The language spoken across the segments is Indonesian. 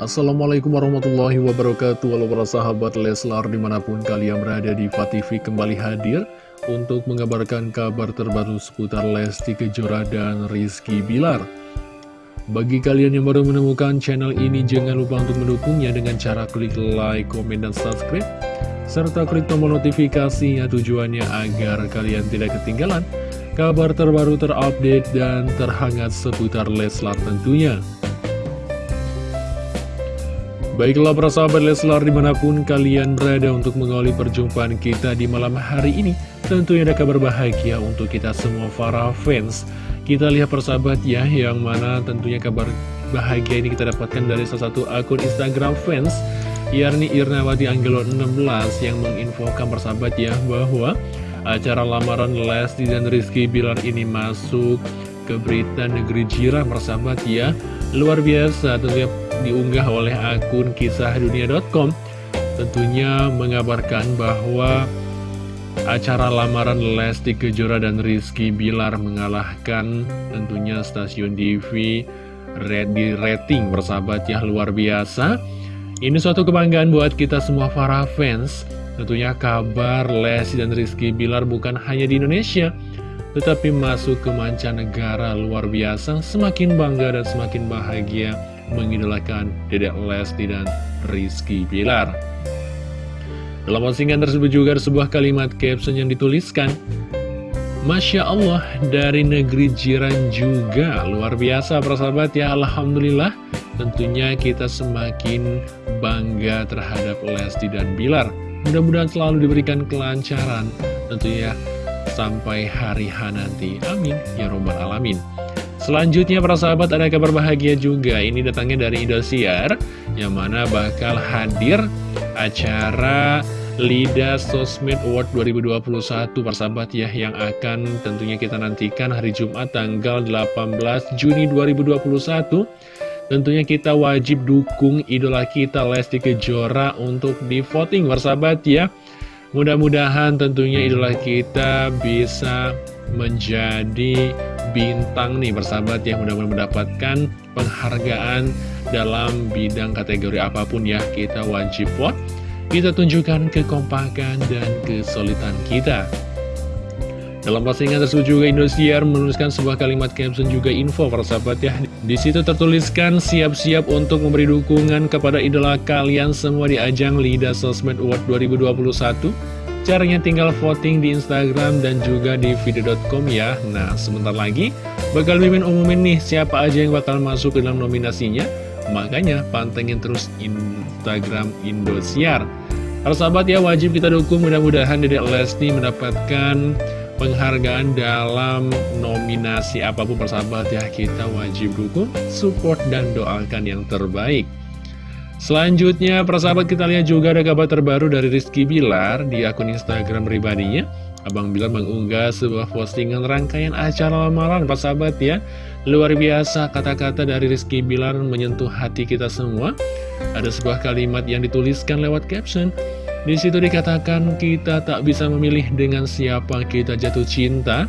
Assalamualaikum warahmatullahi wabarakatuh. Halo para sahabat Leslar di mana pun kalian berada di TV kembali hadir Untuk mengabarkan kabar terbaru seputar Lesti Kejora dan Rizky Bilar. Bagi kalian yang baru menemukan channel ini Jangan lupa untuk mendukungnya dengan cara klik like, komen, dan subscribe Serta klik tombol notifikasinya tujuannya agar kalian tidak ketinggalan Kabar terbaru terupdate dan terhangat seputar Leslar tentunya Baiklah para sahabat Leslar di mana pun kalian berada untuk mengawali perjumpaan kita di malam hari ini Tentunya ada kabar bahagia untuk kita semua para fans. Kita lihat persahabat ya yang mana tentunya kabar bahagia ini kita dapatkan dari salah satu akun Instagram fans Yarni Irnawati Anggelo 16 yang menginfokan persahabat ya bahwa acara lamaran Lesti dan Rizky Bilar ini masuk ke berita negeri jiran persahabat ya Luar biasa tentunya diunggah oleh akun kisahdunia.com tentunya mengabarkan bahwa acara lamaran Lesti Kejora dan Rizky Bilar mengalahkan tentunya stasiun TV di rating bersahabat ya luar biasa. Ini suatu kebanggaan buat kita semua para fans. Tentunya kabar Lesti dan Rizky Bilar bukan hanya di Indonesia tetapi masuk ke mancanegara luar biasa semakin bangga dan semakin bahagia mengidolakan Dedek Lesti dan Rizky Pilar. Dalam postingan tersebut juga ada sebuah kalimat caption yang dituliskan, Masya Allah, dari negeri jiran juga, luar biasa persahabat ya, Alhamdulillah, tentunya kita semakin bangga terhadap Lesti dan Bilar. Mudah-mudahan selalu diberikan kelancaran, tentunya sampai hari H nanti. Amin, ya robbal alamin. Selanjutnya para sahabat ada kabar bahagia juga Ini datangnya dari Indosiar Yang mana bakal hadir acara Lida Sosmed Award 2021 para sahabat ya Yang akan tentunya kita nantikan hari Jumat tanggal 18 Juni 2021 Tentunya kita wajib dukung idola kita Lesti Kejora untuk di voting sahabat ya Mudah-mudahan tentunya idola kita bisa menjadi bintang nih bersahabat yang mudah-mudahan mendapatkan penghargaan dalam bidang kategori apa pun ya kita wajib vote kita tunjukkan kekompakan dan kesulitan kita dalam postingan tersebut juga Indosiar menuliskan sebuah kalimat caption juga info para sahabat ya. Di situ tertuliskan siap-siap untuk memberi dukungan kepada idola kalian semua di ajang Lida Sosmed Award 2021. Caranya tinggal voting di Instagram dan juga di video.com ya Nah sebentar lagi bakal mimin umumin nih siapa aja yang bakal masuk ke dalam nominasinya Makanya pantengin terus Instagram Indosiar Para sahabat ya wajib kita dukung mudah-mudahan Dedek Lesti mendapatkan penghargaan dalam nominasi apa pun persahabat ya Kita wajib dukung, support, dan doakan yang terbaik Selanjutnya, persahabat kita lihat juga ada kabar terbaru dari Rizky Bilar di akun Instagram pribadinya. Abang Bilar mengunggah sebuah postingan rangkaian acara lamaran, persahabat ya. Luar biasa kata-kata dari Rizky Bilar menyentuh hati kita semua. Ada sebuah kalimat yang dituliskan lewat caption. Di situ dikatakan kita tak bisa memilih dengan siapa kita jatuh cinta.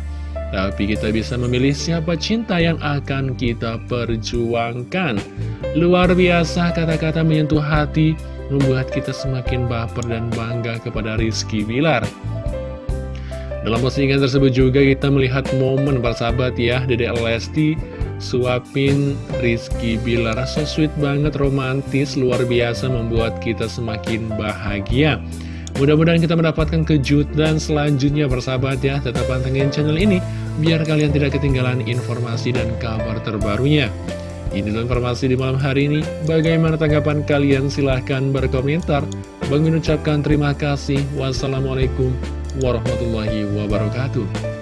Tapi kita bisa memilih siapa cinta yang akan kita perjuangkan Luar biasa kata-kata menyentuh hati Membuat kita semakin baper dan bangga kepada Rizky Bilar Dalam postingan tersebut juga kita melihat momen persahabat ya Dede Lesti suapin Rizky Bilar So sweet banget, romantis, luar biasa membuat kita semakin bahagia Mudah-mudahan kita mendapatkan kejutan selanjutnya persahabat ya Tetap pantengin channel ini biar kalian tidak ketinggalan informasi dan kabar terbarunya. Ini informasi di malam hari ini. Bagaimana tanggapan kalian? Silahkan berkomentar. Bang mengucapkan terima kasih. Wassalamualaikum warahmatullahi wabarakatuh.